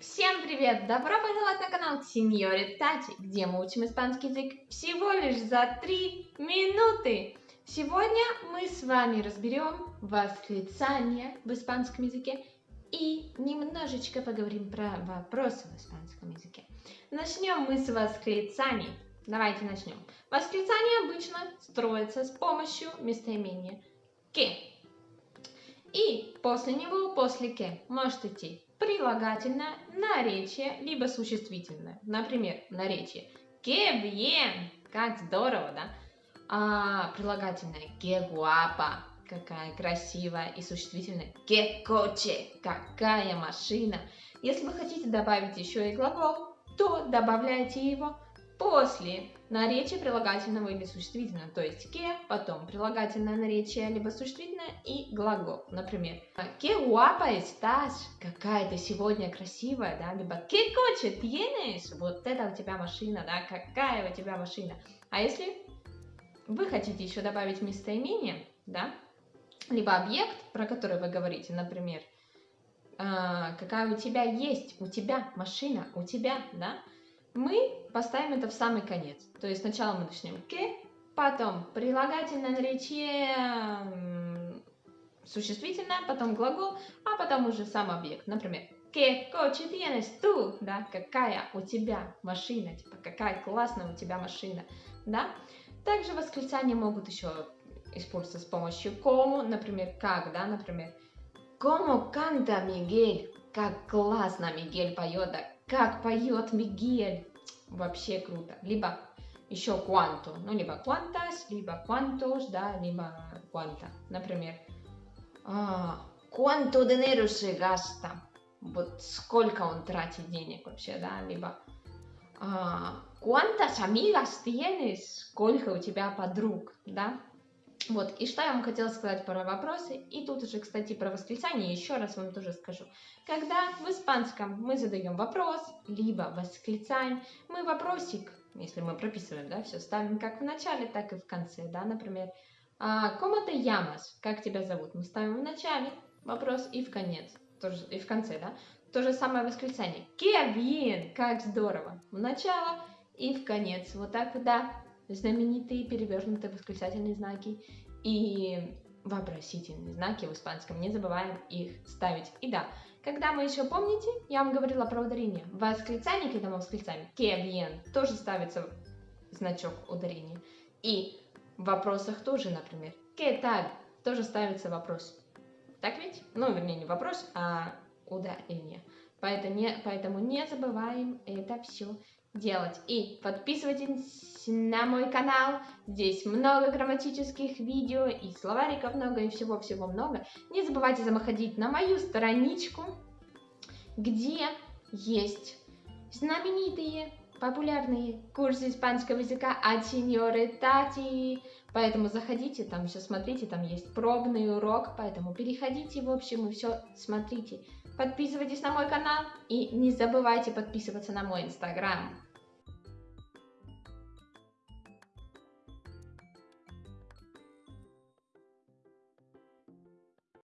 Всем привет! Добро пожаловать на канал Сеньори Тати, где мы учим испанский язык всего лишь за 3 минуты. Сегодня мы с вами разберем восклицания в испанском языке и немножечко поговорим про вопросы в испанском языке. Начнем мы с восклицаний. Давайте начнем. Восклицание обычно строится с помощью местоимения «que». И после него, после «que», может идти прилагательное, наречие, либо существительное. Например, наречие «que bien», как здорово, да? А прилагательное «que guapa», какая красивая, и существительное «que coche», какая машина. Если вы хотите добавить еще и глагол, то добавляйте его после наречия прилагательного или существительного, то есть ке, потом прилагательное наречие, либо существительное и глагол. Например, que guapa estás, какая ты сегодня красивая, да, либо que coche tienes, вот это у тебя машина, да, какая у тебя машина. А если вы хотите еще добавить местоимение, да, либо объект, про который вы говорите, например, какая у тебя есть, у тебя машина, у тебя, да, мы поставим это в самый конец. То есть сначала мы начнем «que», потом прилагательное наречие существительное, потом глагол, а потом уже сам объект. Например, «Que coche tienes tú?» Да, какая у тебя машина, типа какая классная у тебя машина, да. Также восклицания могут еще использоваться с помощью «como», например, «как», да, например, «Como canta Miguel?» Как классно Мигель поет, да, как поет Мигель, вообще круто. Либо еще quanto, ну, либо quantas, либо quantos, да, либо quanta. Например, а, cuánto dinero se gasta, вот сколько он тратит денег вообще, да, либо а, cuántas amigas tienes, сколько у тебя подруг, да, вот, и что я вам хотела сказать про вопросы, и тут уже, кстати, про восклицание еще раз вам тоже скажу. Когда в испанском мы задаем вопрос, либо восклицаем, мы вопросик, если мы прописываем, да, все ставим как в начале, так и в конце, да, например, «Como te llamas?» Как тебя зовут? Мы ставим в начале вопрос и в конец, тоже, и в конце, да. То же самое восклицание. «Qué bien!» Как здорово! В начало и в конец. Вот так, да, знаменитые перевернутые восклицательные знаки и вопросительные знаки в испанском. Не забываем их ставить. И да, когда мы еще помните, я вам говорила про ударение. В восклицании, когда мы восклицаем que bien, тоже ставится значок ударения. И в вопросах тоже, например, que tal, тоже ставится вопрос. Так ведь? Ну, вернее, не вопрос, а ударение. Поэтому не, поэтому не забываем это все делать. И подписывайтесь на мой канал, здесь много грамматических видео, и словариков много, и всего-всего много. Не забывайте заходить на мою страничку, где есть знаменитые популярные курсы испанского языка от сеньоры Тати. Поэтому заходите, там все смотрите, там есть пробный урок, поэтому переходите, в общем, и все смотрите. Подписывайтесь на мой канал и не забывайте подписываться на мой инстаграм.